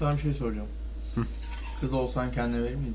Sana bir şey soracağım. Kız olsan kendine verir miydin?